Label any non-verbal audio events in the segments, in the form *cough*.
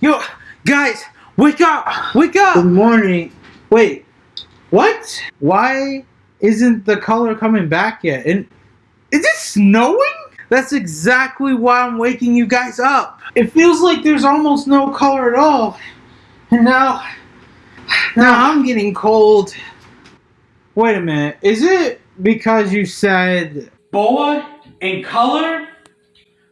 Yo, guys, wake up! Wake up! Good morning. Wait, what? Why isn't the color coming back yet? And Is it snowing? that's exactly why I'm waking you guys up. It feels like there's almost no color at all. And now, now I'm getting cold. Wait a minute. Is it because you said BoA and color?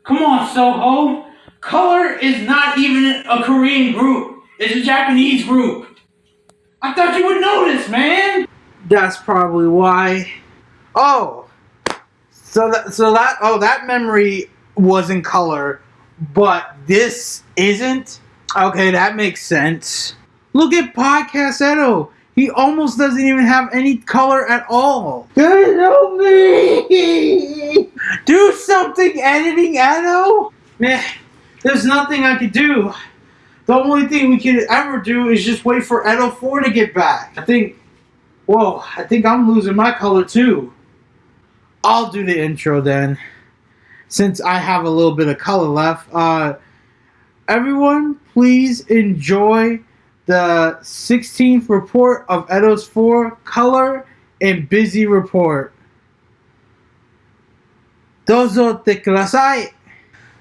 Come on, Soho. Color is not even a Korean group. It's a Japanese group. I thought you would this, man. that's probably why? Oh, so that so that oh that memory was in color, but this isn't. Okay, that makes sense. Look at Podcast Edo. He almost doesn't even have any color at all. Help me. *laughs* Do something, editing Edo. There's nothing I could do. The only thing we can ever do is just wait for Edo 4 to get back. I think, whoa, I think I'm losing my color too. I'll do the intro then, since I have a little bit of color left. Uh, everyone, please enjoy the 16th report of Edo's 4 color and Buzy report. Dozo te.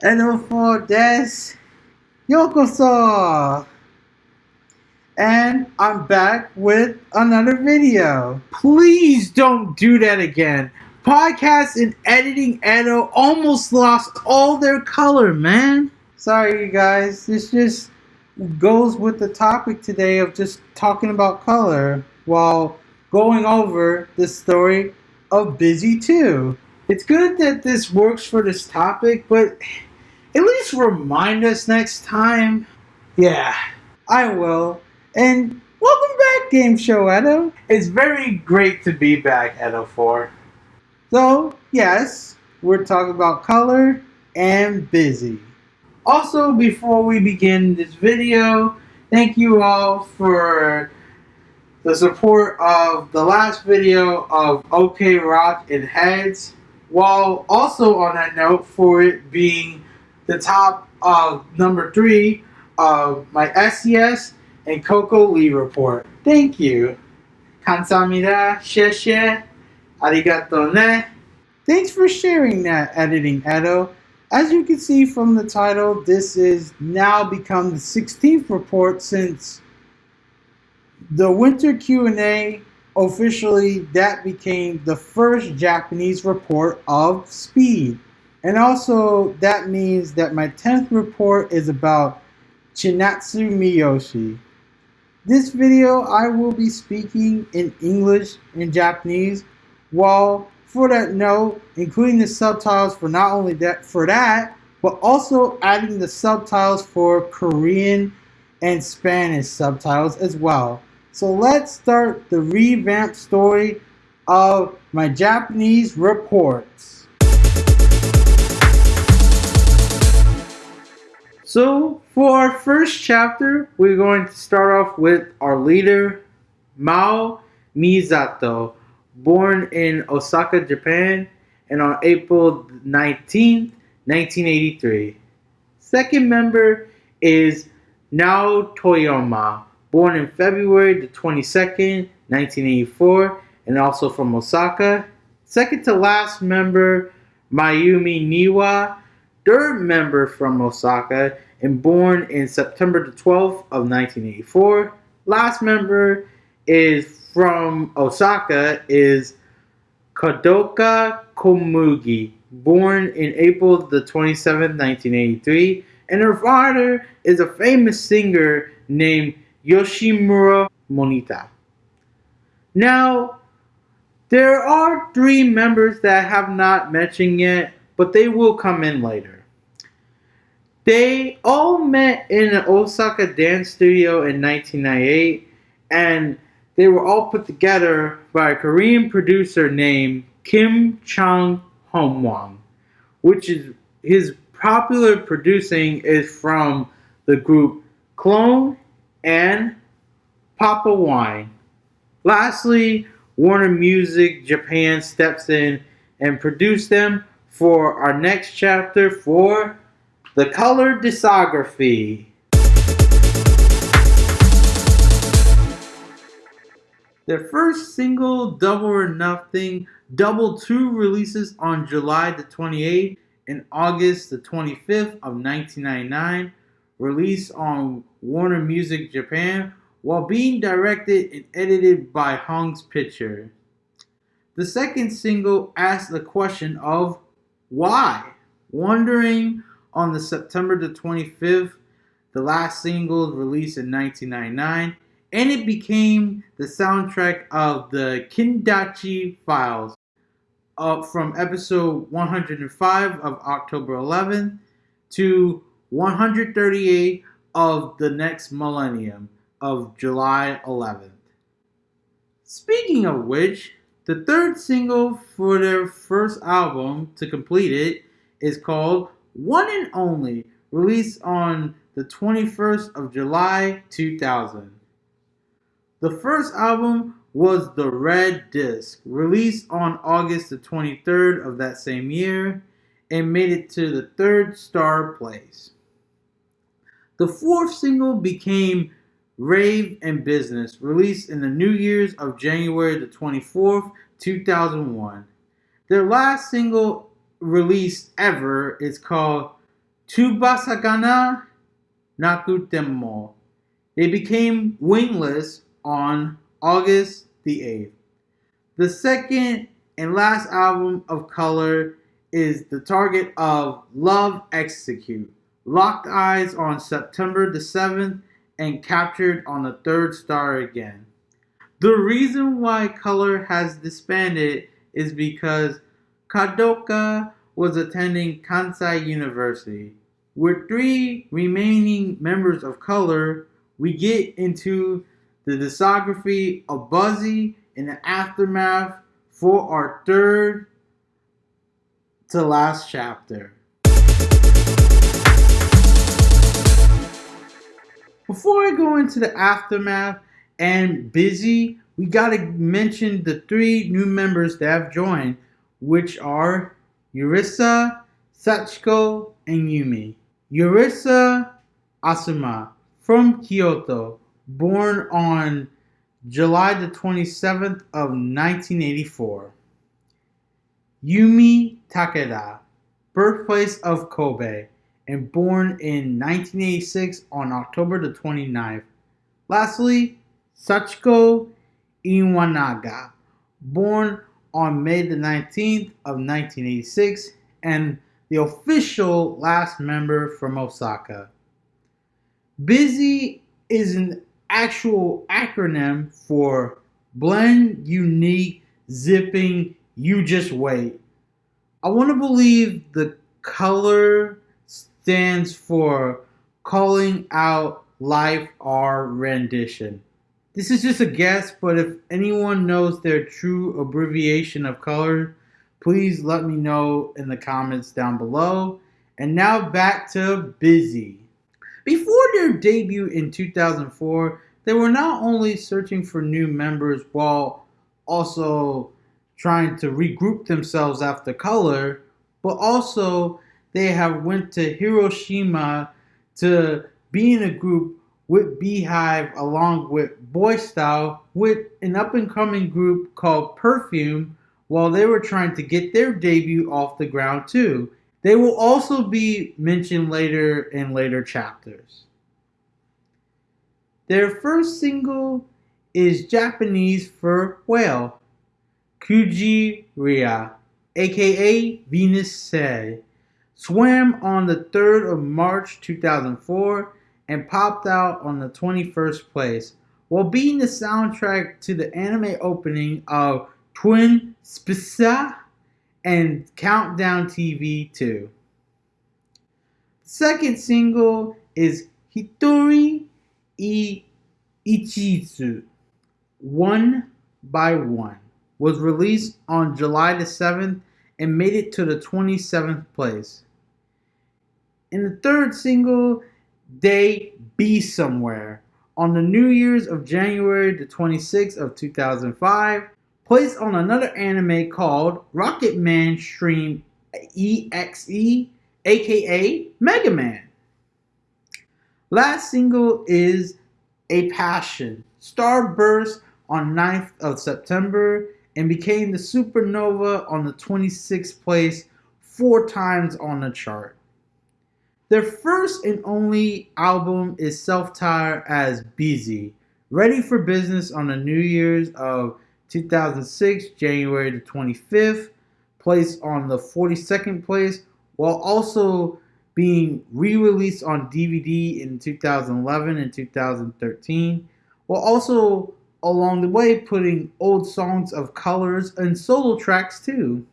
Hello for des. Yokoso. And I'm back with another video. Please don't do that again. Podcast and editing Edo almost lost all their color, man. Sorry, you guys. This just goes with the topic today of just talking about color while going over the story of Buzy 2. It's good that this works for this topic, but at least remind us next time. Yeah, I will. And welcome back, Game Show Edo. It's very great to be back, Edo 4. So, yes, we're talking about color and Buzy. Also, before we begin this video, thank you all for the support of the last video of OK Rock and Heads. While also on that note, for it being the top of number three of my SES and Coco Lee report. Thank you. Kansamida, sheshe, arigato ne. Thanks for sharing that, Editing Edo. As you can see from the title, this is now become the 16th report since the winter Q&A officially that became the first Japanese report of speed. And also that means that my 10th report is about Chinatsu Miyoshi. This video I will be speaking in English and Japanese while for that note, including the subtitles for not only that for that, but also adding the subtitles for Korean and Spanish subtitles as well. So let's start the revamped story of my Japanese reports. So for our first chapter, we're going to start off with our leader, Mao Misato born in Osaka, Japan, and on April 19, 1983. Second member is Nao Toyama, born in February the 22nd, 1984, and also from Osaka. Second to last member, Mayumi Niwa, third member from Osaka, and born in September the 12th of 1984. Last member is from Osaka is Kadoka Komugi, born in April the 27th, 1983, and her father is a famous singer named Yoshimura Monita. Now, there are three members that I have not mentioned yet, but they will come in later. They all met in an Osaka dance studio in 1998, and they were all put together by a Korean producer named Kim Chung Homwang, which is his popular producing is from the group Clone and Papa Wine. Lastly, Warner Music Japan steps in and produced them for our next chapter for the color discography. Their first single, Double or Nothing, double two releases on July the 28th and August the 25th of 1999, released on Warner Music Japan while being directed and edited by Hong's Picture. The second single asks the question of why? Wondering on the September the 25th, the last single released in 1999 and it became the soundtrack of the Kindaichi Files uh, from episode 105 of October 11th to 138 of the next millennium of July 11th. Speaking of which, the third single for their first album to complete it is called One and Only, released on the 21st of July 2000. The first album was The Red Disc, released on August the 23rd of that same year and made it to the third star place. The fourth single became Rave and Business, released in the New Year's of January the 24th, 2001. Their last single release ever It's called Tubasagana Nakutemo. It became wingless on August the 8th. The second and last album of Color is the target of Love Execute, locked eyes on September the 7th and captured on the third star again. The reason why Color has disbanded is because Kadoka was attending Kansai University. With three remaining members of Color, we get into the discography of Buzy in the aftermath for our third to last chapter. Before I go into the aftermath and Buzy, we gotta mention the three new members that have joined, which are Yurisa, Sachiko, and Yumi. Yurisa Asuma from Kyoto born on July the 27th of 1984. Yumi Takeda, birthplace of Kobe, and born in 1986 on October the 29th. Lastly, Sachiko Iwanaga, born on May the 19th of 1986 and the official last member from Osaka. Buzy is an actual acronym for blend, unique, zipping, you just wait. I want to believe the color stands for calling out life or rendition. This is just a guess, but if anyone knows their true abbreviation of color, please let me know in the comments down below. And now back to Buzy. Before their debut in 2004, they were not only searching for new members while also trying to regroup themselves after color, but also they have went to Hiroshima to be in a group with Beehive along with Boy Style with an up and coming group called Perfume while they were trying to get their debut off the ground too. They will also be mentioned later in later chapters. Their first single is Japanese for whale, Kuji-ria, aka Venus Said, swam on the 3rd of March 2004 and popped out on the 21st place, while being the soundtrack to the anime opening of Twin Spica and Countdown TV 2. Second single is Hitori I Ichizu, One by One, was released on July the 7th and made it to the 27th place. In the third single, They Be Somewhere, on the New Year's of January the 26th of 2005, placed on another anime called Rockman Stream EXE, aka Mega Man. Last single is A Passion, Starburst on 9th of September and became the supernova on the 26th place four times on the chart. Their first and only album is self-titled as Buzy, ready for business on the New Year's of 2006, January the 25th, placed on the 42nd place, while also being re-released on DVD in 2011 and 2013, while also along the way putting old songs of colors and solo tracks too.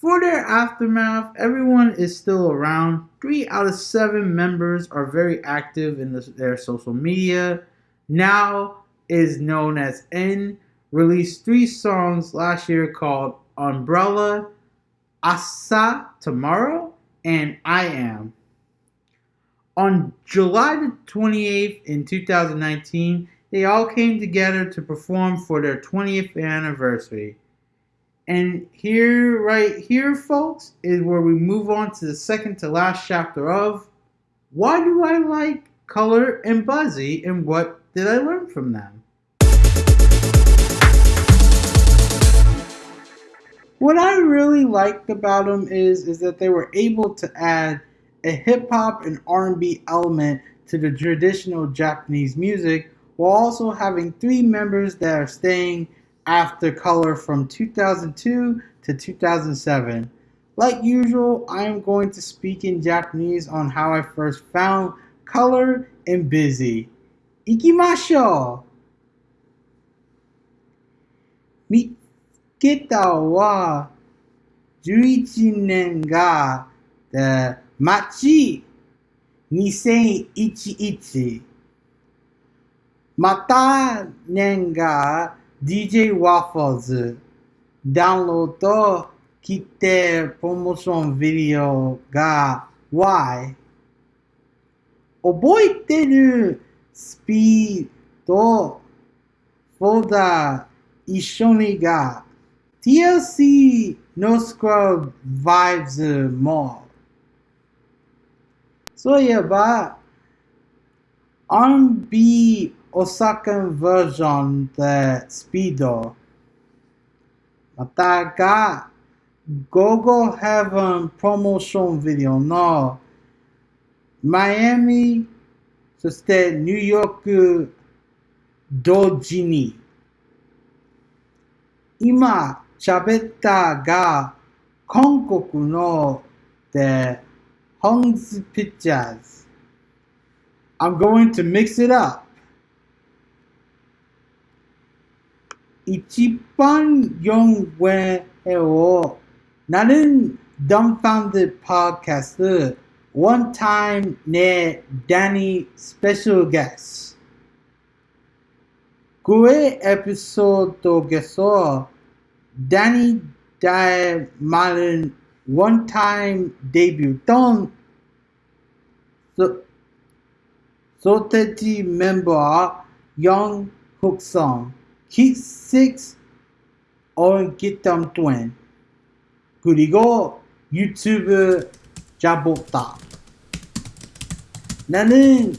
For their aftermath, everyone is still around. Three out of seven members are very active in the, their social media. Now is known as N, released three songs last year called Umbrella, Asa Tomorrow, and I Am. On July the 28th in 2019, they all came together to perform for their 20th anniversary. And here, right here, folks, is where we move on to the second to last chapter of Why Do I Like Color and Buzy and What Did I Learn from Them? What I really liked about them is, is that they were able to add a hip hop and R&B element to the traditional Japanese music while also having three members that are staying after color from 2002 to 2007. Like usual, I am going to speak in Japanese on how I first found color and Buzy. Ikimashou! Mata nen ga DJ Waffles ダウンロード来てプロモーションビデオが Y 覚えてるスピードフォルダー一緒にが TLC No Scrub Vibes も。そういえば R&B Osakan version de Speedo. Mataga Gogo Heaven promotion video no Miami そしてニューヨーク同時に今喋ったが韓国ので Hong's Pictures I'm going to mix it up Ichiban Yongwe 나는 dumbfounded podcaster one time 내 Danny special guest. 그의 에피소드에서 Danny 다의 말은 one time 데뷔던 소테지 멤버 영흑성 Six or get them twin. 그리고 유튜브 잡았다. 나는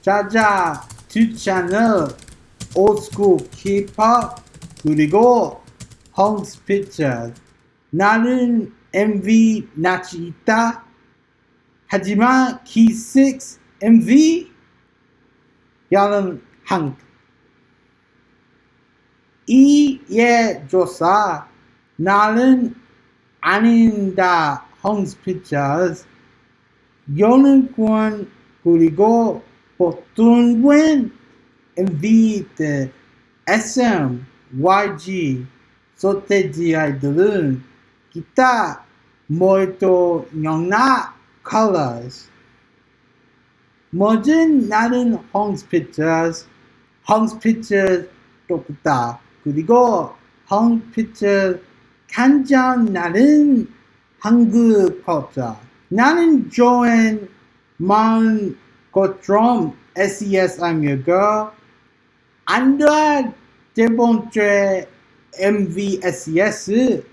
자자 두 채널 올스쿨 힙합 그리고 홈스 피처 나는 MV 낯이 있다. 하지만 키6 MV 야는 한 이에 조사 나는 아닌다 홈스 피처스 연구원 그리고 보통은 인비트 SM, YG, 소테지 아이들은 기타 모이토 영나 컬러스 모든 나는 헝스 피처스, 헝스 피처스 똑같다. 그리고 황피트 간장 나는 한국 법사 나는 좋은 마음 것처럼 SES이며 안다 대본죄 MVSES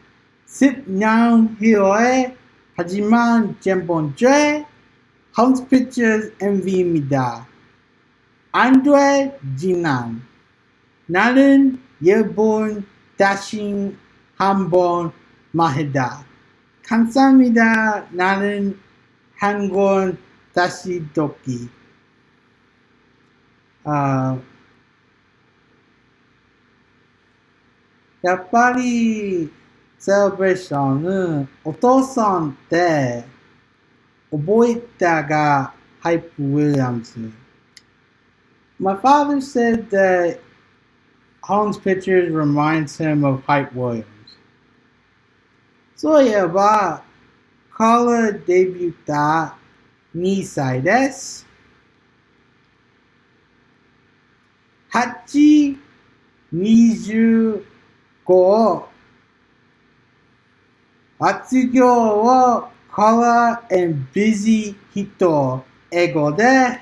10년 후에 하지만 제본죄 홈스피츠 MV입니다. 안돼 지난 나는 열번 다시 한번 말해다. 감사합니다. 나는 한권 다시 돕기. 아, 야, 빨리 셀브레이션은 오토선 때 오보이다가 하이프 윌리엄스. My father said that Holland's pictures reminds him of Hype Williams. So yeah, ba kala debuta nisai desu. Hachi niju go Atsugyo wa kala and Buzy hito ego de.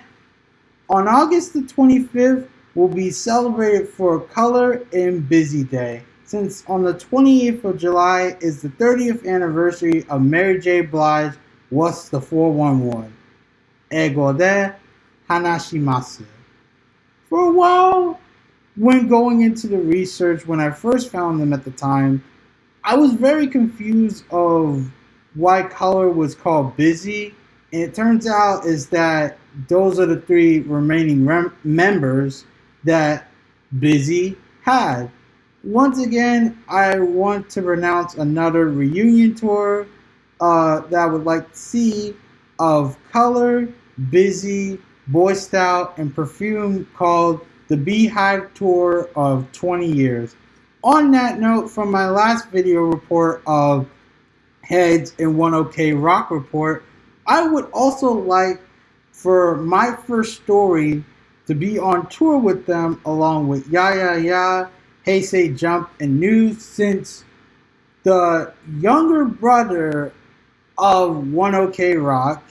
On August the 25th, will be celebrated for Color and Buzy Day, since on the 28th of July is the 30th anniversary of Mary J. Blige What's the 411? Ego de Hanashimasu. For a while, when going into the research, when I first found them at the time, I was very confused of why color was called Buzy. And it turns out is that those are the three remaining rem- members that Buzy had. Once again, I want to pronounce another reunion tour uh, that I would like to see of Color, Buzy, Boy Scout, and Perfume called the Beehive Tour of 20 Years. On that note, from my last video report of Heads and 1OK Rock Report, I would also like for my first story to be on tour with them along with Ya Ya Ya, Hey Say Jump, and News since the younger brother of 1OK Rock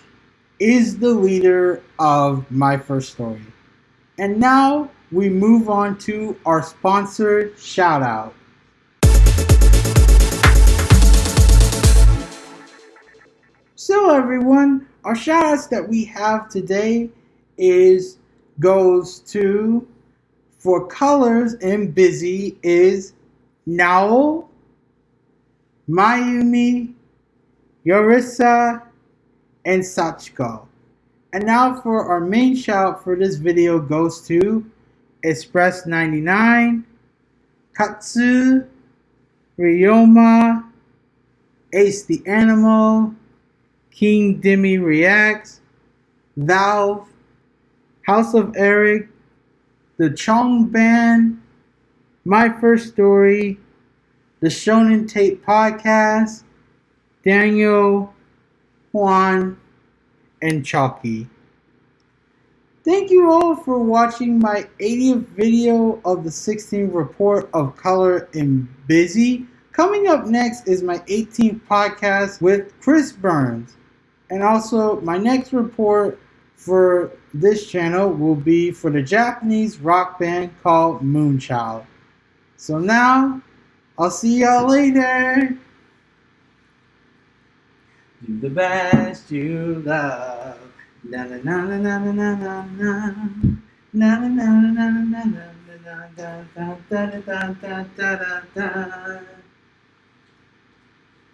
is the leader of my first story. And now we move on to our sponsored shout out. So everyone, our shout outs that we have today is goes to for colors and Buzy is Nao, Mayumi, Yurisa, and Sachiko. And now for our main shout for this video goes to Express 99, Katsu, Ryoma, Ace the Animal, King Demi Reacts, Valve, House of Eric, The Chong Band, My First Story, The Shonen Tape Podcast, Daniel, Juan, and Chalky. Thank you all for watching my 80th video of the 16th report of Color and Buzy. Coming up next is my 18th podcast with Chris Burns. And also, my next report for this channel will be for the Japanese rock band called Moonchild. So now, I'll see y'all later. Do the best you love. Na na na na na na na na na. Na na na na na.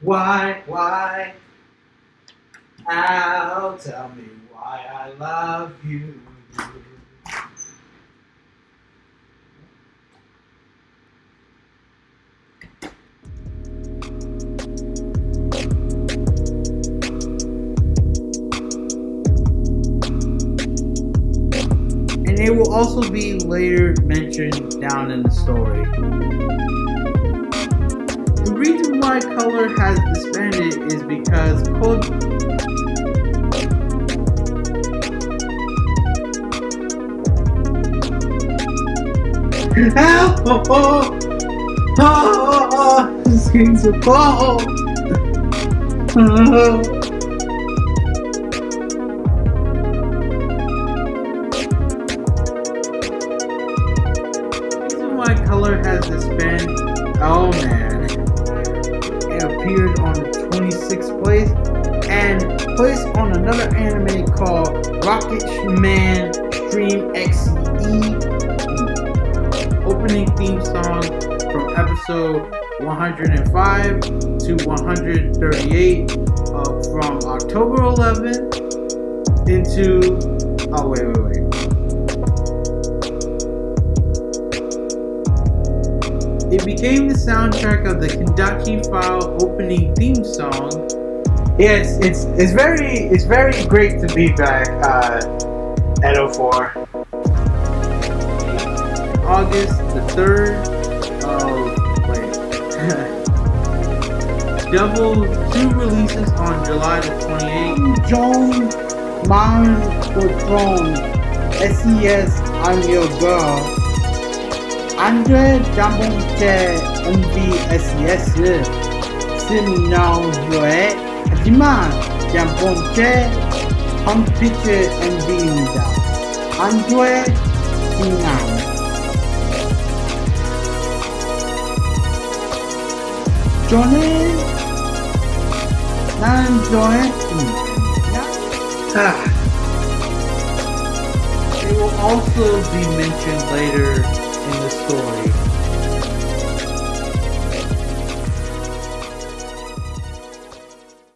Why, why? Al, tell me why I love you. And they will also be later mentioned down in the story. The reason why Color has disbanded is because Code Help! Oh, oh, oh, oh, this game's so cold. Oh. why color has this been oh man it appeared on the 26th place and placed on another anime called rocket man opening theme song from episode 105 to 138 uh, from october 11th into oh wait wait wait It became the soundtrack of the Kindaichi File opening theme song. It's it's, it's very it's very great to be back uh, at 04. August the 3rd. Oh, wait. *laughs* Devil 2 releases on July the 28th. Joan Mine the Throne. SES, I'm your girl. Andre Jambonte MV SES. Simon Joe. Hajiman Jambonte Home Picture and Nida. Andre Dinamo. joining. It ah. will also be mentioned later in the story.